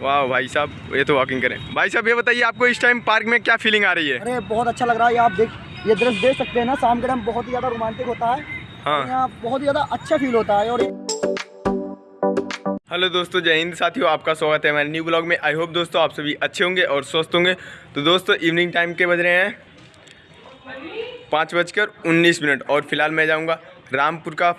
वाह भाई साहब ये तो वॉकिंग करें। भाई साहब ये बताइए आपको इस टाइम पार्क में क्या फीलिंग आ रही है? अरे बहुत अच्छा लग रहा है आप देख ये दृश्य देख सकते हैं ना शाम के टाइम बहुत ही ज़्यादा रोमांटिक होता है। हाँ। यहाँ बहुत ही ज़्यादा अच्छा फील होता है और हेलो दोस्तों जय हिंद साथियों आपका स्वागत है हमारे न्यू ब्लॉग में। आई होप दोस्तों आप सभी अच्छे होंगे और स्वस्थ होंगे। तो दोस्तों इवनिंग टाइम के बज रहे हैं पाँच बजकर उन्नीस मिनट और फ़िलहाल मैं जाऊँगा रामपुर का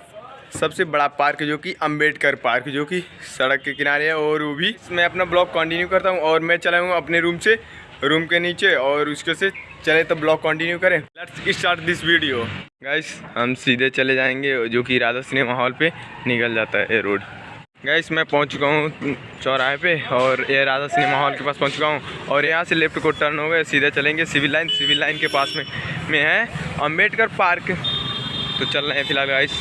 सबसे बड़ा पार्क जो कि अंबेडकर पार्क जो कि सड़क के किनारे है और वो भी। मैं अपना ब्लॉग कंटिन्यू करता हूँ और मैं चला हूँ अपने रूम से रूम के नीचे और उसके से चले तो ब्लॉग कंटिन्यू करें। Let's start this video guys हम सीधे चले जाएँगे, जो कि राधा सिनेमा हॉल पे निकल जाता है ये रोड गाइस मैं पहुँच चुका हूँ चौराहे पे और ये राधा सिनेमा हॉल के पास पहुँच चुका हूँ और यहाँ से लेफ़्ट को टर्न हो गए, सीधे चलेंगे सिविल लाइन सिविल लाइन के पास में में है अंबेडकर पार्क। तो चल रहे हैं फ़िलहाल गाइस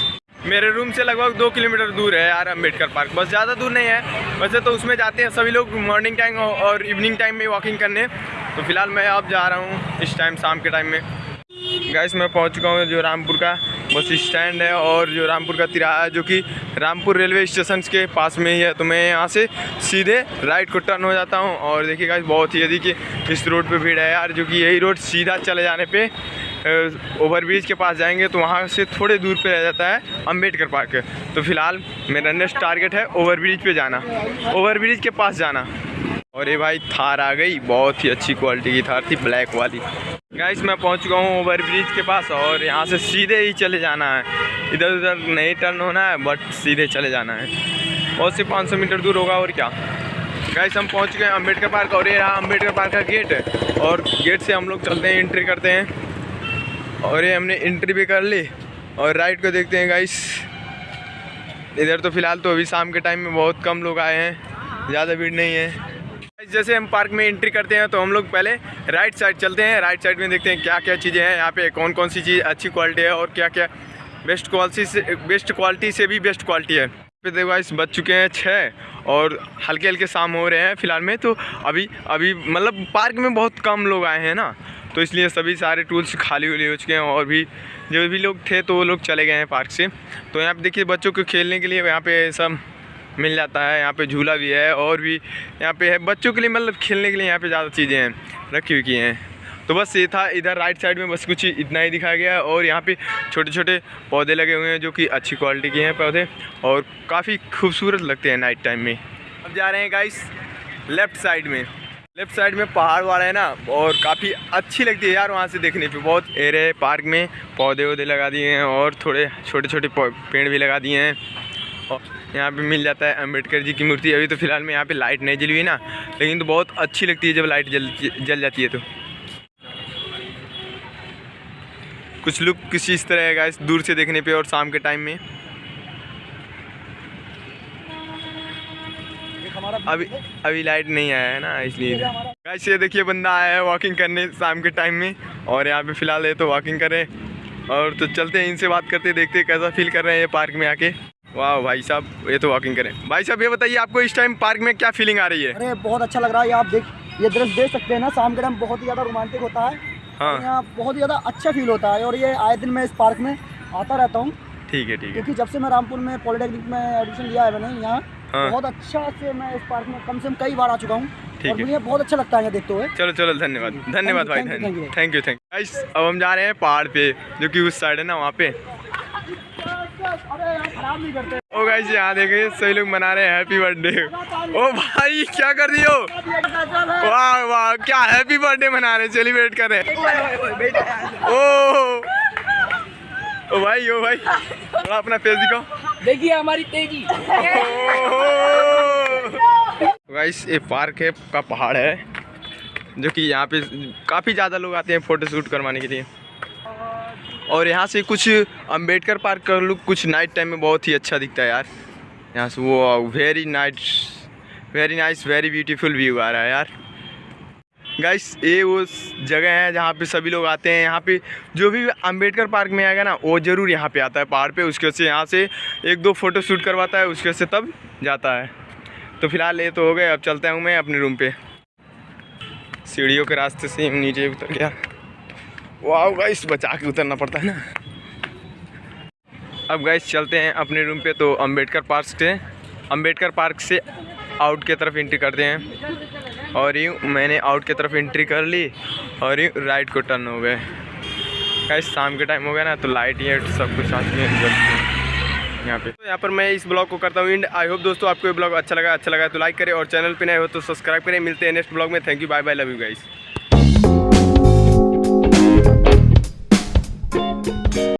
मेरे रूम से लगभग दो किलोमीटर दूर है यार अंबेडकर पार्क। बस ज़्यादा दूर नहीं है। वैसे तो उसमें जाते हैं सभी लोग मॉर्निंग टाइम और इवनिंग टाइम में वॉकिंग करने। तो फ़िलहाल मैं अब जा रहा हूँ इस टाइम शाम के टाइम में। गाइस मैं पहुँच चुका हूँ जो रामपुर का बस स्टैंड है और जो रामपुर का तिराहा है जो कि रामपुर रेलवे स्टेशन के पास में ही है। तो मैं यहाँ से सीधे राइट को टर्न हो जाता हूँ। और देखिए गाइस बहुत ही यदि कि इस रोड पे भीड़ है यार, जो कि यही रोड सीधा चले जाने पे ओवरब्रिज के पास जाएँगे तो वहाँ से थोड़े दूर पे रह जाता है अंबेडकर पार्क। तो फ़िलहाल मेरा नेक्स्ट टारगेट है ओवरब्रिज पे जाना। ओवरब्रिज के पास जाना। और ये भाई थार आ गई, बहुत ही अच्छी क्वालिटी की थार थी ब्लैक वाली। गाइस मैं पहुँच चुका हूँ ओवर ब्रिज के पास और यहाँ से सीधे ही चले जाना है। इधर उधर नहीं टर्न होना है बट सीधे चले जाना है। और से 500 मीटर दूर होगा और क्या। गाइस हम पहुँच गए अंबेडकर पार्क और ये रहा अंबेडकर पार्क का गेट है और गेट से हम लोग चलते हैं एंट्री करते हैं। और ये हमने एंट्री भी कर ली और राइट को देखते हैं गाइस इधर तो फ़िलहाल तो अभी शाम के टाइम में बहुत कम लोग आए हैं, ज़्यादा भीड़ नहीं है। जैसे हम पार्क में एंट्री करते हैं तो हम लोग पहले राइट साइड चलते हैं राइट साइड में देखते हैं क्या क्या चीज़ें हैं, यहाँ पे कौन कौन सी चीज़ अच्छी क्वालिटी है और क्या क्या बेस्ट क्वालिटी से बेस्ट क्वालिटी से भी बेस्ट क्वालिटी है। पे देखो इस बज चुके हैं छः और हल्के हल्के शाम हो रहे हैं फ़िलहाल में तो अभी अभी मतलब पार्क में बहुत कम लोग आए हैं ना। तो इसलिए सभी सारे टूल्स खाली वाली हो चुके हैं और भी जो भी लोग थे तो वो लोग चले गए हैं पार्क से। तो यहाँ पे देखिए बच्चों को खेलने के लिए यहाँ पे सब मिल जाता है, यहाँ पे झूला भी है और भी यहाँ पे है। बच्चों के लिए मतलब खेलने के लिए यहाँ पे ज़्यादा चीज़ें हैं, रखी हुई की हैं। तो बस ये था, इधर राइट साइड में बस कुछ इतना ही दिखाया गया है और यहाँ पे छोटे छोटे पौधे लगे हुए हैं जो कि अच्छी क्वालिटी के हैं पौधे और काफ़ी खूबसूरत लगते हैं नाइट टाइम में। अब जा रहे हैं गाइस लेफ़्ट साइड में। लेफ़्ट साइड में पहाड़ वाला है ना, और काफ़ी अच्छी लगती है यार वहाँ से देखने पे। बहुत एरे पार्क में, पौधे वौधे लगा दिए हैं और थोड़े छोटे छोटे पेड़ भी लगा दिए हैं। और यहाँ पे मिल जाता है अंबेडकर जी की मूर्ति। अभी तो फ़िलहाल में यहाँ पे लाइट नहीं जली हुई ना, लेकिन तो बहुत अच्छी लगती है जब लाइट जल जल जाती है तो। कुछ लुक किसी इस तरह है इस दूर से देखने पे और शाम के टाइम में। अभी अभी लाइट नहीं आया है ना इसलिए। गाइस ये देखिए बंदा आया है वॉकिंग करने शाम के टाइम में। और यहाँ पे फ़िलहाल ये तो वॉकिंग करें और तो चलते हैं इनसे बात करते देखते कैसा फील कर रहे हैं ये पार्क में आके। वाह भाई साहब ये तो वॉकिंग करें। भाई साहब ये बताइए आपको इस टाइम पार्क में क्या फीलिंग आ रही है? अरे बहुत अच्छा लग रहा है आप देख ये दृश्य देख सकते हैं ना शाम के टाइम बहुत ही ज़्यादा रोमांटिक होता है। हाँ। यहाँ बहुत ही ज़्यादा अच्छा फील होता है। और ये आए दिन मैं इस पार्क में आता रहता हूँ। ठीक है ठीक है। क्योंकि जब से मैं रामपुर में पॉलिटेक्निक में एडमिशन लिया है मैंने यहाँ हाँ। बहुत अच्छा से मैं इस पार्क में कम से कम कई बार आ चुका हूँ ठीक है। मुझे बहुत अच्छा लगता है देखते हुए। चलो चलो धन्यवाद। धन्यवाद भाई थैंक यू थैंक यू अब हम जा रहे हैं पहाड़ पे जो कि उस साइड है ना वहाँ पे। ओ गाइस यहाँ देखिए सभी लोग मना रहे हैं हैप्पी बर्थडे ओ भाई क्या कर रही हो? वाह वाह क्या हैप्पी बर्थडे मना रहे सेलिब्रेट कर रहे ओ ओ भाई ओ भाई थोड़ा अपना फेस दिखाओ। देखिए हमारी तेज़ी। गाइस ये पार्क है का पहाड़ है जो कि यहाँ पे काफ़ी ज़्यादा लोग आते हैं फ़ोटो शूट करवाने के लिए। और यहाँ से कुछ अंबेडकर पार्क का लुक कुछ नाइट टाइम में बहुत ही अच्छा दिखता है यार। यहाँ से वो very night very nice very beautiful view आ रहा है यार। गाइस ये वो जगह है जहाँ पे सभी लोग आते हैं। यहाँ पे जो भी अंबेडकर पार्क में आएगा ना, वो ज़रूर यहाँ पे आता है पहाड़ पे। उसके से यहाँ से एक दो फ़ोटो शूट करवाता है, उसके वजह से तब जाता है। तो फ़िलहाल ये तो हो गए, अब चलता हूँ मैं अपने रूम पे। सीढ़ियों के रास्ते से नीचे उतर गया। वाह गाइस बचा के उतरना पड़ता है ना। अब गाइस चलते हैं अपने रूम पे। तो अंबेडकर पार्क से अंबेडकर पार्क से आउट की तरफ़ एंट्री करते हैं। और यूँ मैंने आउट की तरफ़ एंट्री कर ली और यूँ राइट को टर्न हो गए। गाइस शाम के टाइम हो गया ना तो लाइट ये सब कुछ आती है यहाँ पे। तो यहाँ पर मैं इस ब्लॉग को करता हूँ एंड आई होप दोस्तों आपको ये ब्लॉग अच्छा लगा अच्छा लगा तो लाइक करें और चैनल पर नए हो तो सब्सक्राइब करें। मिलते हैं नेक्स्ट ब्लॉग में। Thank you bye bye love you guys